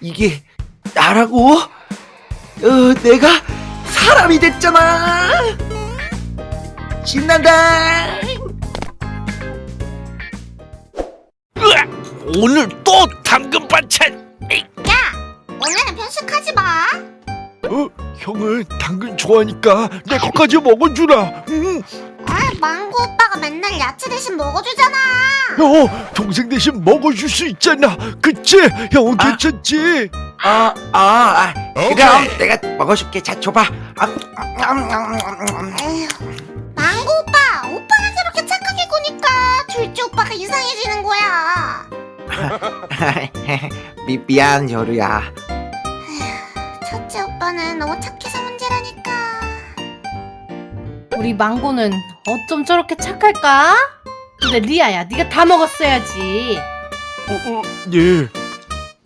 이게 나라고? 어, 내가 사람이 됐잖아. 신난다. 으악! 오늘 또 당근 반찬. 야, 오늘은 편식하지 마. 어? 형은 당근 좋아하니까 내 것까지 먹어주라. 응. 아, 망고 오빠가 맨날 야채 대신 먹어주잖아. 어, 동생 대신 먹어줄 수 있잖아. 그치? 형은 아. 괜찮지? 아, 아, 아 그럼 내가 먹어줄게. 자, 줘봐. 아, 아, 음, 음, 음, 음. 에휴, 망고 오빠, 오빠가 저렇게 착하게 구니까 둘째 오빠가 이상해지는 거야. 미, 미안, 여루야. 첫째 오빠는 너무 착해서. 우리 망고는 어쩜 저렇게 착할까? 근데 리아야 네가 다 먹었어야지 어, 어, 예.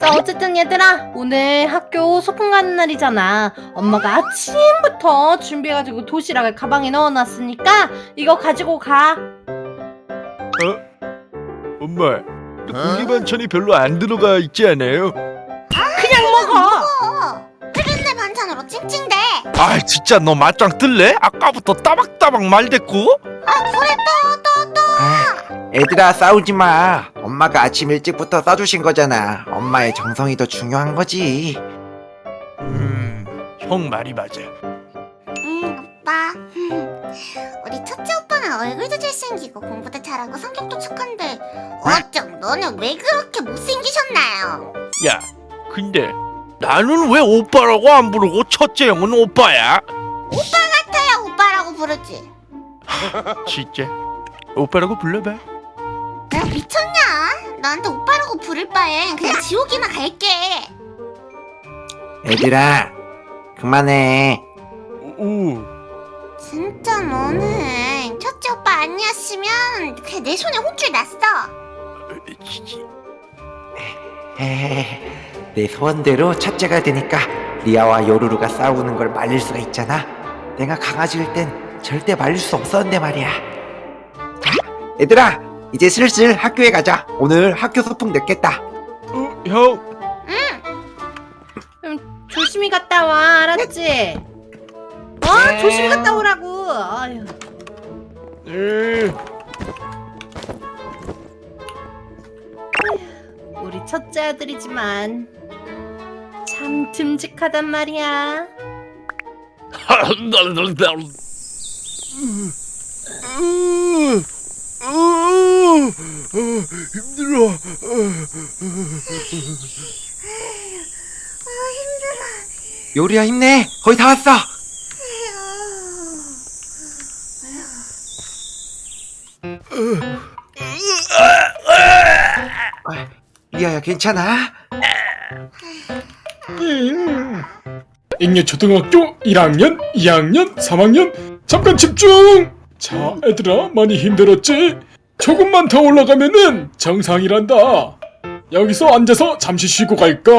자 어쨌든 얘들아 오늘 학교 소풍 가는 날이잖아 엄마가 아침부터 준비해가지고 도시락을 가방에 넣어놨으니까 이거 가지고 가 엄마, 고기 반찬이 별로 안 들어가 있지 않아요? 그냥 먹어 어, 흡연내 반찬으로 찡찡대. 아, 진짜 너 맞짱 뜰래? 아까부터 따박따박 말댔고? 아, 그래 또, 또, 또. 아, 애들아, 싸우지 마. 엄마가 아침 일찍부터 싸주신 거잖아. 엄마의 정성이 더 중요한 거지. 음, 형 말이 맞아. 응, 오빠. 우리 첫째 오빠는 얼굴도 잘생기고 공부도 잘하고 성격도 착한데 어쩜 너는 왜 그렇게 못생기셨나요? 야, 근데 나는 왜 오빠라고 안 부르고 첫째 형은 오빠야? 같아야 오빠라고 부르지. 진짜? 오빠라고 불러봐. 내가 미쳤냐? 나한테 오빠라고 부를 바엔 그냥 지옥이나 갈게. 애들아, 그만해. 오, 진짜 너는 첫째 오빠 아니었으면 그냥 내 손에 혼쭐 났어. 지- 에헤, 내 소원대로 첫째가 되니까 리아와 요루루가 싸우는 걸 말릴 수가 있잖아. 내가 강아지일 땐 절대 말릴 수 없었는데 말이야. 자, 얘들아, 이제 슬슬 학교에 가자. 오늘 학교 소풍 늦겠다. 어, 형, 조심히 갔다 와 알았지? 어? 네. 조심히 갔다 오라고 아유. 에, 우리 첫째 아들이지만 참 듬직하단 말이야 힘들어. 요리야 힘내. 거의 다 왔어. 아, 리아야 괜찮아? 잉여 초등학교 1학년, 2학년, 3학년 잠깐 집중! 자 애들아 많이 힘들었지? 조금만 더 올라가면은 정상이란다 여기서 앉아서 잠시 쉬고 갈까?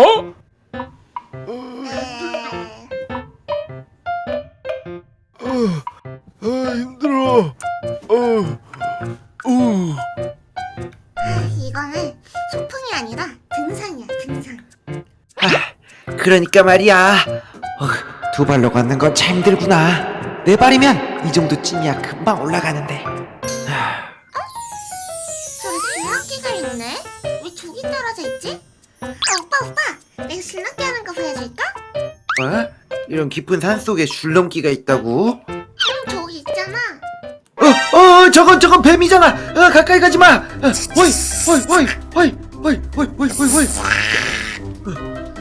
그러니까 말이야. 어, 두 발로 걷는 건 참 힘들구나. 네 발이면 이 정도 찐이야 금방 올라가는데. 저기 줄넘기가 있네. 왜 저기 떨어져 있지? 아, 오빠 오빠, 내가 줄넘기 하는 거 보여줄까? 어? 이런 깊은 산 속에 줄넘기가 있다고? 응 저기 있잖아. 어, 어, 저건 저건 뱀이잖아. 어, 가까이 가지 마. 어, 호이, 호이, 호이, 호이, 호이, 호이, 호이, 호이, 호이. 어,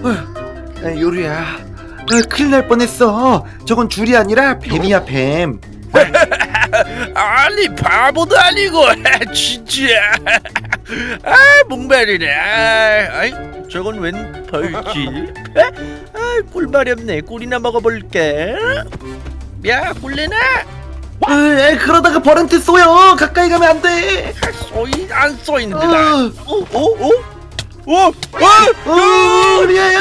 어, 아, 요리야. 어, 큰일 날 뻔했어. 저건 줄이 아니라 뱀이야 뱀. 아니 바보도 아니고 진짜 아 목말이네 아, 아이 저건 웬 벌지 아 꿀말이 없네 꿀이나 먹어볼게 야 꿀래나 어, 에, 그러다가 벌한테 쏘여. 가까이 가면 안 돼. 쏘이 안 쏘이는데 어. 나 어? 어? 어? 어? 어? 어, 리아야.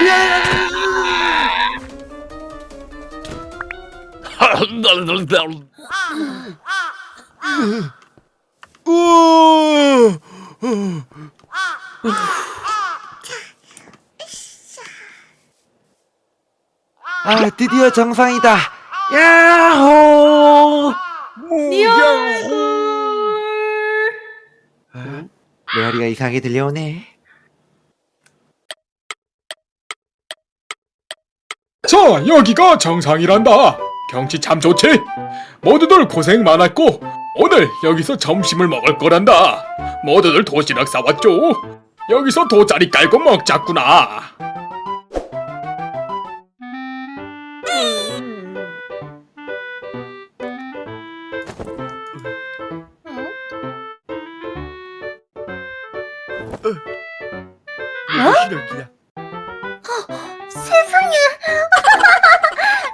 리아야. 어? 아 드디어 정상이다 야호 리얼 메아리가 이상하게 들려오네 자, 여기가 정상이란다. 경치 참 좋지? 모두들 고생 많았고, 오늘 여기서 점심을 먹을 거란다. 모두들 도시락 싸왔죠? 여기서 돗자리 깔고 먹자꾸나. 시락이야. 세상에.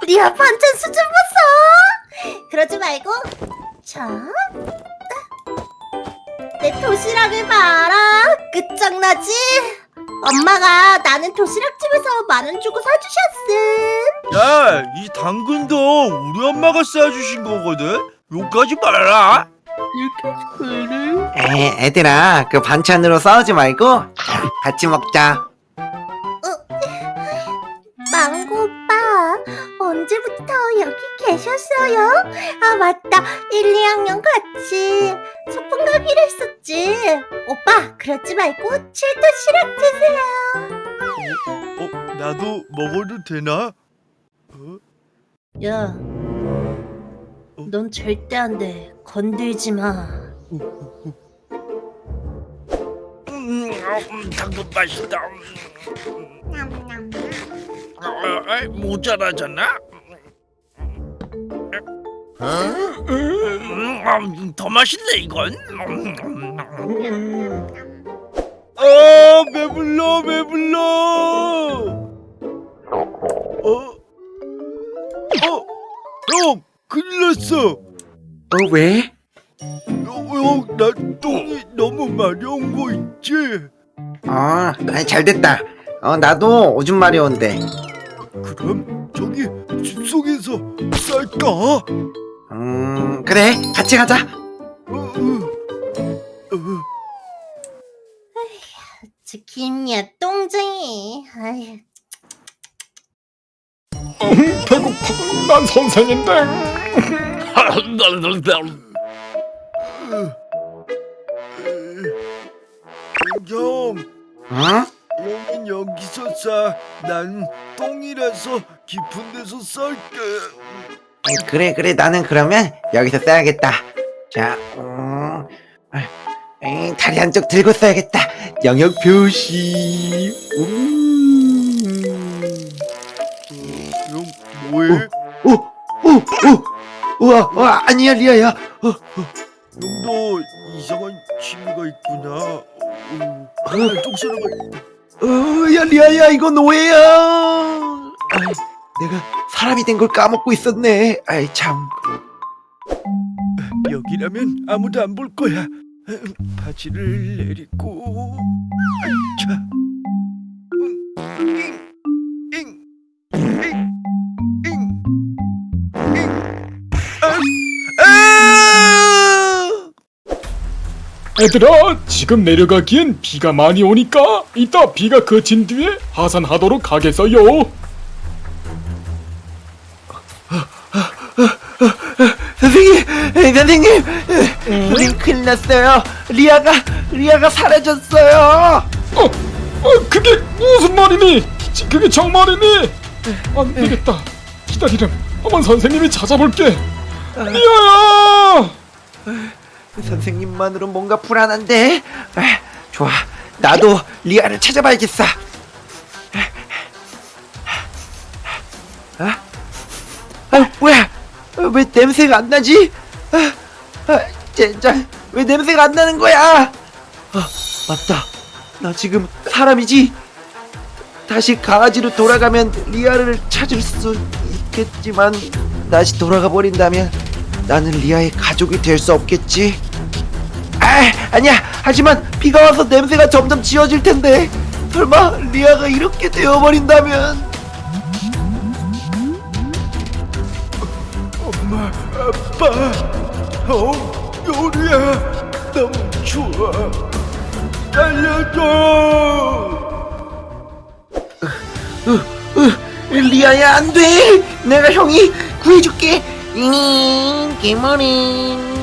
리아 반찬 수준 봤어. 그러지 말고 자. 내 도시락을 봐라. 끝장나지? 엄마가 나는 도시락집에서 만 원 주고 사주셨음. 야, 이 당근도 우리 엄마가 싸주신 거거든. 욕하지 말라. 에 애들아 그 반찬으로 싸우지 말고 자, 같이 먹자 망고 오빠, 언제부터 여기 계셨어요? 아, 맞다. 1, 2학년 같이 소풍 가기로 했었지. 오빠, 그러지 말고 칠도 시락 드세요. 어, 나도 먹어도 되나? 어? 야, 넌 절대 안 돼. 건들지 마. 음, 아, 음, 당근 맛있다. 어, 어, 모자라잖아. 음, 음, 더 맛있네 이건. 아 배불러 배불러. 왜? 형, 나 똥이 너무 마려운 거 있지? 어 아니, 잘 됐다 어 나도 오줌 마려운데 그럼 저기 숲속에서 쌀까? 음 그래 같이 가자 어, 어, 어. 김이야, 똥쟁이. 음, 배고파. 난 선생인데. 형, 응? 형은 여기서 싸. 난 똥이라서 깊은 데서 쌀게. 그래 그래 나는 그러면 여기서 써야겠다 자 음, 아, 에이, 다리 한쪽 들고 써야겠다 영역 표시 음. 형, 뭐해? 오, 오, 오, 우와, 우와, 아니야, 리아야. 어, 형도 이상한 취미가 있구나. 어, 아, 똥 싸는 거. 어, 야, 리아야, 이건 오해야. 아이, 내가 사람이 된 걸 까먹고 있었네. 아이, 참. 여기라면 아무도 안 볼 거야. 바지를 내리고. 자. 얘들아, 지금 내려가기엔 비가 많이 오니까 이따 비가 그친 뒤에 하산하도록 하겠어요. 선생님, 에이, 선생님, 선생님 큰일 났어요. 리아가, 리아가 사라졌어요. 어, 어, 그게 무슨 말이니? 지- 그게 정말이니? 안 되겠다. 기다리렴. 어머 선생님이 찾아볼게. 리아야! 선생님만으로 뭔가 불안한데. 에, 좋아, 나도 리아를 찾아봐야겠어. 아, 아 뭐야? 어, 왜 냄새가 안 나지? 젠장, 왜 냄새가 안 나는 거야? 아, 맞다. 나 지금 사람이지. 다시 강아지로 돌아가면 리아를 찾을 수 있겠지만 다시 돌아가 버린다면 나는 리아의 가족이 될 수 없겠지. 아, 아니야. 하지만 비가 와서 냄새가 점점 지워질 텐데 설마 리아가 이렇게 되어버린다면 엄마, 아빠, 어, 요리야, 너무 좋아. 살려줘 리아야 안 돼. 내가 형이 구해줄게. 잉 개머리.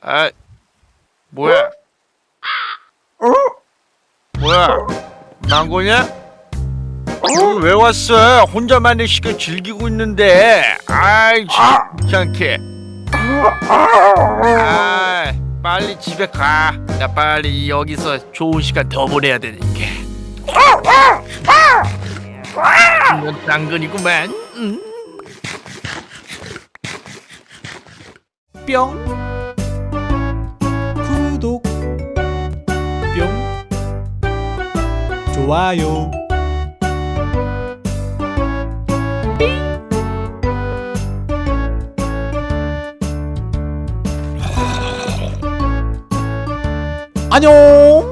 아 뭐야 어? 뭐야 망고냐? 여기 왜 왔어? 혼자만의 시간 즐기고 있는데. 아이 귀찮게. 아 빨리 집에 가나 빨리 여기서 좋은 시간 더 보내야 되니까 이건 당근이구만. 음. 뿅. 구독. 뿅. 좋아요 안녕